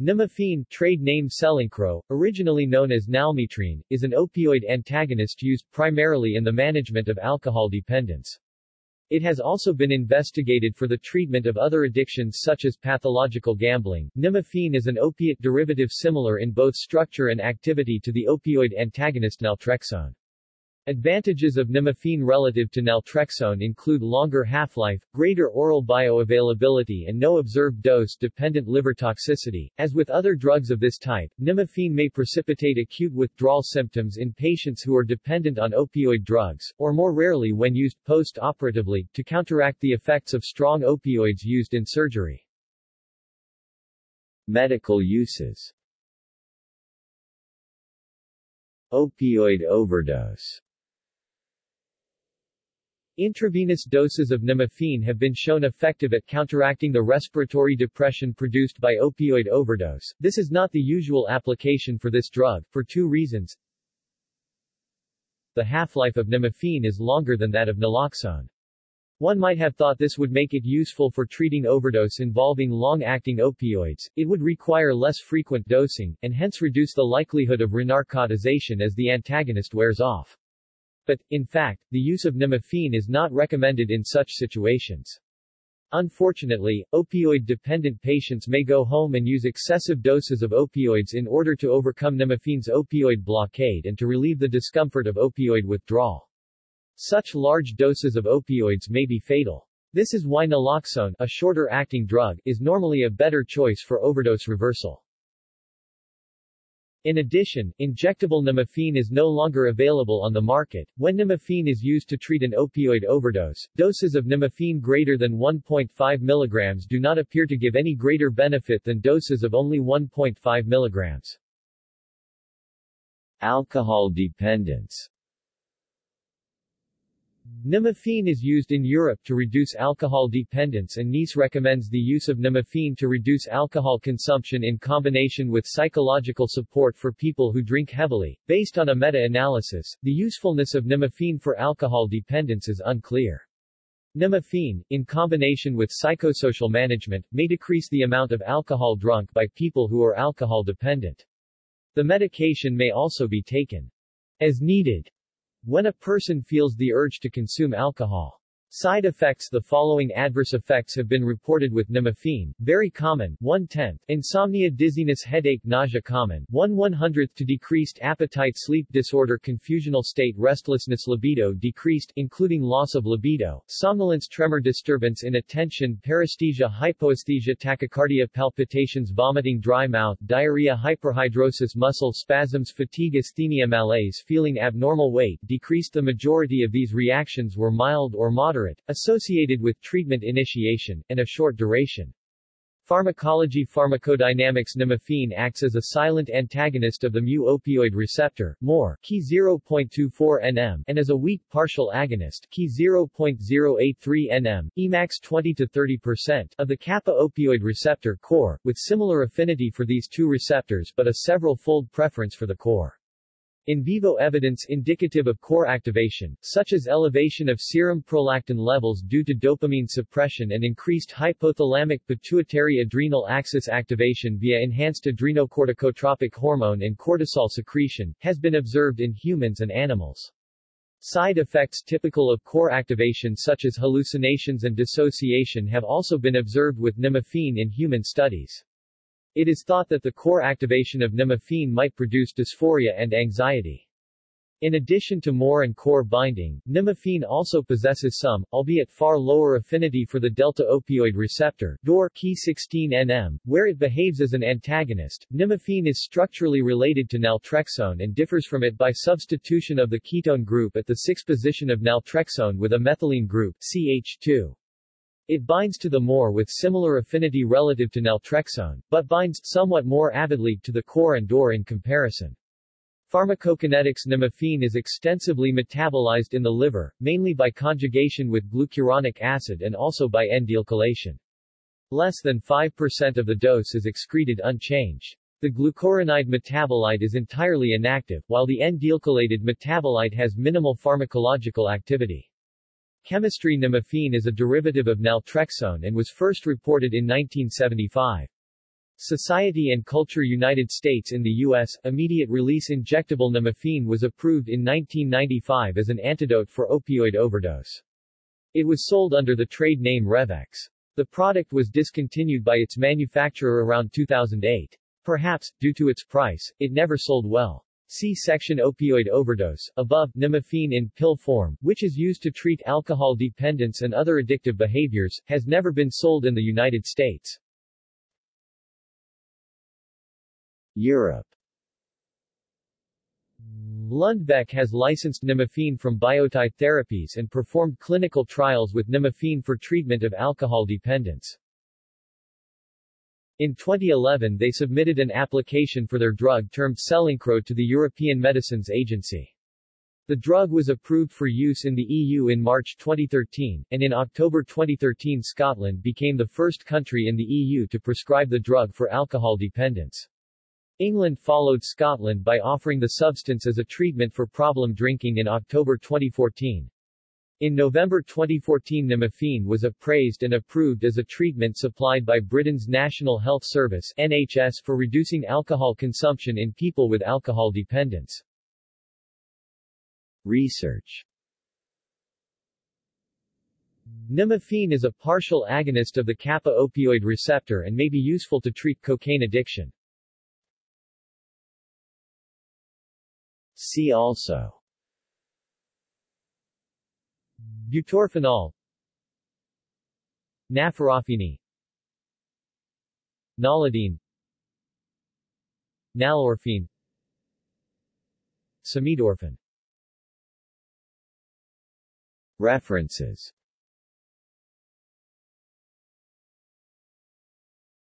Nalmefene, trade name Selincro, originally known as nalmetrene, is an opioid antagonist used primarily in the management of alcohol dependence. It has also been investigated for the treatment of other addictions such as pathological gambling. Nalmefene is an opiate derivative similar in both structure and activity to the opioid antagonist naltrexone. Advantages of nalmefene relative to naltrexone include longer half-life, greater oral bioavailability and no observed dose-dependent liver toxicity. As with other drugs of this type, nalmefene may precipitate acute withdrawal symptoms in patients who are dependent on opioid drugs, or more rarely when used post-operatively, to counteract the effects of strong opioids used in surgery. Medical uses Opioid overdose Intravenous doses of nalmefene have been shown effective at counteracting the respiratory depression produced by opioid overdose. This is not the usual application for this drug, for two reasons. The half-life of nalmefene is longer than that of naloxone. One might have thought this would make it useful for treating overdose involving long-acting opioids, it would require less frequent dosing, and hence reduce the likelihood of renarcotization as the antagonist wears off. But, in fact, the use of nalmefene is not recommended in such situations. Unfortunately, opioid-dependent patients may go home and use excessive doses of opioids in order to overcome nalmefene's opioid blockade and to relieve the discomfort of opioid withdrawal. Such large doses of opioids may be fatal. This is why naloxone, a shorter-acting drug, is normally a better choice for overdose reversal. In addition, injectable nalmefene is no longer available on the market. When nalmefene is used to treat an opioid overdose, doses of nalmefene greater than 1.5 mg do not appear to give any greater benefit than doses of only 1.5 mg. Alcohol dependence Nalmefene is used in Europe to reduce alcohol dependence and NICE recommends the use of nalmefene to reduce alcohol consumption in combination with psychological support for people who drink heavily. Based on a meta-analysis, the usefulness of nalmefene for alcohol dependence is unclear. Nalmefene, in combination with psychosocial management, may decrease the amount of alcohol drunk by people who are alcohol dependent. The medication may also be taken as needed when a person feels the urge to consume alcohol. Side effects The following adverse effects have been reported with nalmefene, very common, 1 tenth, insomnia dizziness headache nausea common, 1 1 hundredth to decreased appetite sleep disorder confusional state restlessness libido decreased, including loss of libido, somnolence tremor disturbance in attention paresthesia hypoesthesia tachycardia palpitations vomiting dry mouth diarrhea hyperhidrosis muscle spasms fatigue asthenia malaise feeling abnormal weight decreased. The majority of these reactions were mild or moderate moderate, associated with treatment initiation, and a short duration. Pharmacology Pharmacodynamics Nalmefene acts as a silent antagonist of the mu-opioid receptor, MOR, key 0.24 nm, and as a weak partial agonist, key 0.083 nm, Emax 20-30%, of the kappa-opioid receptor, KOR, with similar affinity for these two receptors but a several-fold preference for the KOR. In vivo evidence indicative of KOR activation, such as elevation of serum prolactin levels due to dopamine suppression and increased hypothalamic pituitary adrenal axis activation via enhanced adrenocorticotropic hormone and cortisol secretion, has been observed in humans and animals. Side effects typical of KOR activation such as hallucinations and dissociation have also been observed with nalmefene in human studies. It is thought that the KOR activation of nalmefene might produce dysphoria and anxiety. In addition to MOR and KOR binding, nemaphene also possesses some, albeit far lower affinity for the delta-opioid receptor, DOR key 16 nm, where it behaves as an antagonist. Nalmefene is structurally related to naltrexone and differs from it by substitution of the ketone group at the 6 position of naltrexone with a methylene group, CH2. It binds to the MOR with similar affinity relative to naltrexone, but binds somewhat more avidly to the KOR and DOR in comparison. Pharmacokinetics Nalmefene is extensively metabolized in the liver, mainly by conjugation with glucuronic acid and also by N-dealkylation. Less than 5% of the dose is excreted unchanged. The glucuronide metabolite is entirely inactive, while the N-dealkylated metabolite has minimal pharmacological activity. Chemistry Nalmefene is a derivative of naltrexone and was first reported in 1975. Society and Culture United States in the U.S., immediate-release injectable nalmefene was approved in 1995 as an antidote for opioid overdose. It was sold under the trade name Revex. The product was discontinued by its manufacturer around 2008. Perhaps, due to its price, it never sold well. See section opioid overdose. Above, nalmefene in pill form, which is used to treat alcohol dependence and other addictive behaviors, has never been sold in the United States. Europe Lundbeck has licensed nalmefene from Biotie Therapies and performed clinical trials with nalmefene for treatment of alcohol dependence. In 2011 they submitted an application for their drug termed Selincro to the European Medicines Agency. The drug was approved for use in the EU in March 2013, and in October 2013 Scotland became the first country in the EU to prescribe the drug for alcohol dependence. England followed Scotland by offering the substance as a treatment for problem drinking in October 2014. In November 2014 nalmefene was appraised and approved as a treatment supplied by Britain's National Health Service NHS for reducing alcohol consumption in people with alcohol dependence. Research Nalmefene is a partial agonist of the kappa opioid receptor and may be useful to treat cocaine addiction. See also Butorphanol. Nalfurafine Nalodeine Nalorphine. Samidorphan. References